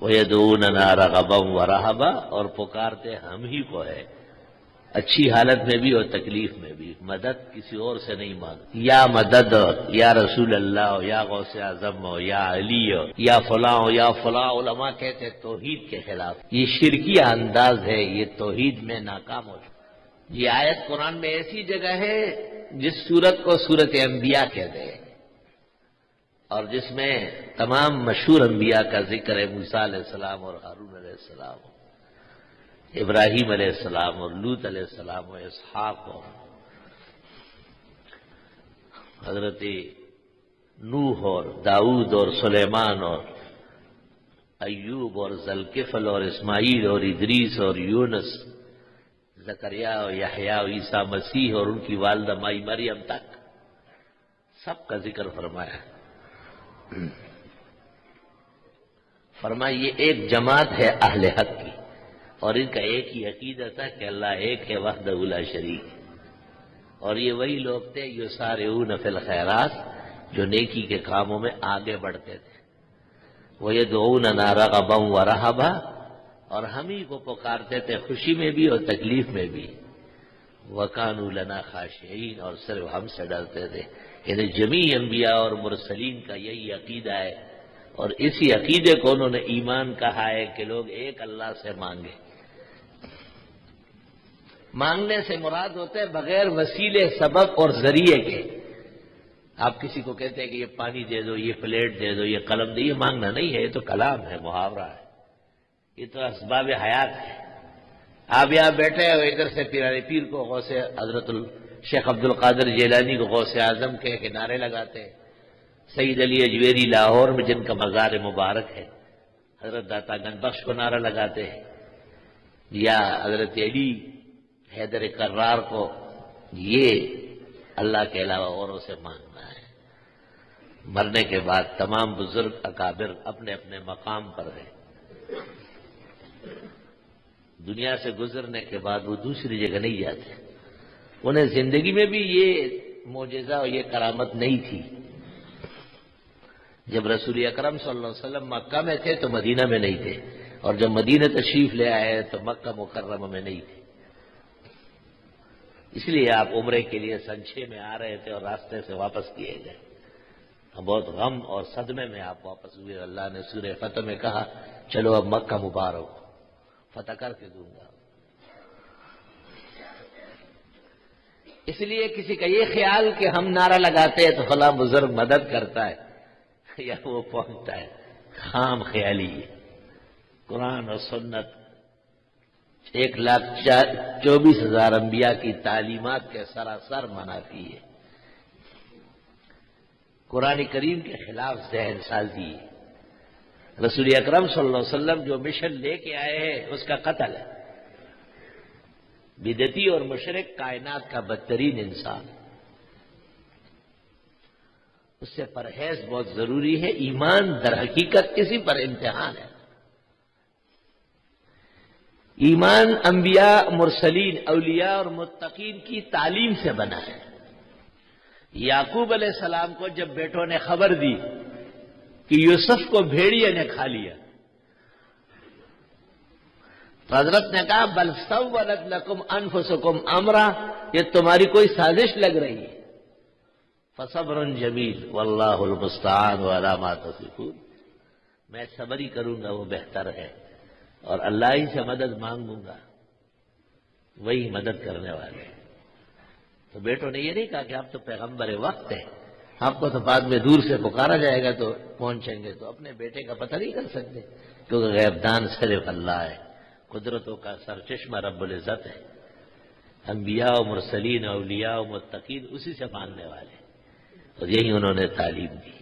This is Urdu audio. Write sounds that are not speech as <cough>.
وہ دون رغبم و رحبا اور پکارتے ہم ہی کو ہے۔ اچھی حالت میں بھی اور تکلیف میں بھی۔ مدد کسی اور سے نہیں مانگ یا مدد، یا رسول اللہ ہو یا غوث اعظم ہو یا علی ہو یا فلاں ہو یا فلاں علماء کہتے توحید کے خلاف۔ یہ شرکی انداز ہے، یہ توحید میں ناکام ہو چکا۔ یہ آیت قرآن میں ایسی جگہ ہے جس صورت کو صورت انبیاء کہتے ہیں۔ اور جس میں تمام مشہور انبیاء کا ذکر ہے، موسیٰ علیہ السلام اور ہارون علیہ السلام، ابراہیم علیہ السلام اور لوت علیہ السلام و اسحاق اور حضرت نوح اور داؤد اور سلیمان اور ایوب اور ذلکفل اور اسماعیل اور ادریس اور یونس، زکریا اور یحییٰ عیسیٰ مسیح اور ان کی والدہ مائی مریم تک سب کا ذکر فرمایا فرمایا یہ ایک جماعت ہے اہل حق کی، اور ان کا ایک ہی عقیدت ہے کہ اللہ ایک ہے وحد اولا شریک۔ اور یہ وہی لوگ تھے جو سارے نفل خیرات جو نیکی کے کاموں میں آگے بڑھتے تھے۔ وہ یہ دو نارا کا بم و رہا اور ہم ہی کو پکارتے تھے، خوشی میں بھی اور تکلیف میں بھی۔ وکان لنا خاشعین، اور صرف ہم سے ڈرتے تھے۔ یعنی جمی انبیاء اور مرسلین کا یہی عقیدہ ہے اور اسی عقیدے کو انہوں نے ایمان کہا ہے کہ لوگ ایک اللہ سے مانگے۔ مانگنے سے مراد ہوتے ہیں بغیر وسیلے، سبب اور ذریعے کے۔ آپ کسی کو کہتے ہیں کہ یہ پانی دے دو، یہ پلیٹ دے دو، یہ قلم دے، یہ مانگنا نہیں ہے، یہ تو کلام ہے، محاورہ ہے۔ یہ تو اسباب حیات ہے۔ آپ یہاں بیٹھے ہو ادھر سے پیرانی پیر کو غوث حضرت ال شیخ عبد القادر جیلانی کو غوث اعظم کے کنارے لگاتے ہیں سعید علی اجویری لاہور میں جن کا مزار مبارک ہے، حضرت داتا گن بخش کو نعرہ لگاتے ہیں۔ یا حضرت علی حیدر کرار کو یہ اللہ کے علاوہ اوروں سے مانگنا ہے۔ مرنے کے بعد تمام بزرگ اکابر اپنے اپنے مقام پر ہیں۔ دنیا سے گزرنے کے بعد وہ دوسری جگہ نہیں جاتے۔ انہیں زندگی میں بھی یہ معجزہ اور یہ کرامت نہیں تھی۔ جب رسول اکرم صلی اللہ علیہ وسلم مکہ میں تھے تو مدینہ میں نہیں تھے، اور جب مدینہ تشریف لے آئے تو مکہ مکرمہ میں نہیں تھے۔ اس لیے آپ عمرے کے لیے سنچے میں آ رہے تھے اور راستے سے واپس کیے گئے۔ بہت غم اور صدمے میں آپ واپس ہوئے۔ اللہ نے سورہ فتح میں کہا، چلو اب مکہ مبارک، فتح کر کے دوں گا۔ اس لیے کسی کا یہ خیال کہ ہم نعرہ لگاتے ہیں تو فلاں بزرگ مدد کرتا ہے <laughs> یا وہ پہنچتا ہے خام خیالی ہے قرآن اور سنت ایک لاکھ چوبیس ہزار انبیاء کی تعلیمات کے سراسر منافی ہے۔ قرآن کریم کے خلاف ذہن سازی ہے۔ رسول اکرم صلی اللہ علیہ وسلم جو مشن لے کے آئے ہیں، اس کا قتل ہے۔ بدتی اور مشرق کائنات کا بدترین انسان۔ اس سے پرہیز بہت ضروری ہے، ایمان در حقیقت کسی پر امتحان ہے۔ ایمان انبیاء، مرسلین، اولیاء اور متقین کی تعلیم سے بنا ہے۔ یعقوب علیہ السلام کو جب بیٹوں نے خبر دی کہ یوسف کو بھیڑیے نے کھا لیا حضرت نے کہا، بل سب لکم انف سکم امرا، یہ تمہاری کوئی سازش لگ رہی ہے۔ فصبر جمیل، واللہ المستعان علامات میں صبر ہی کروں گا، وہ بہتر ہے۔ اور اللہ ہی سے مدد مانگوں گا۔ وہی مدد کرنے والے۔ تو بیٹوں نے یہ نہیں کہا کہ آپ تو پیغمبر وقت ہیں۔ آپ کو تو بعد میں دور سے پکارا جائے گا تو پہنچیں گے تو اپنے بیٹے کا پتہ نہیں کر سکتے کیونکہ غیبدان صرف اللہ ہے۔ قدرتوں کا سرچشمہ رب العزت ہے۔ انبیاء و مرسلین اولیاء و متقین اسی سے ماننے والے اور یہی انہوں نے تعلیم دی۔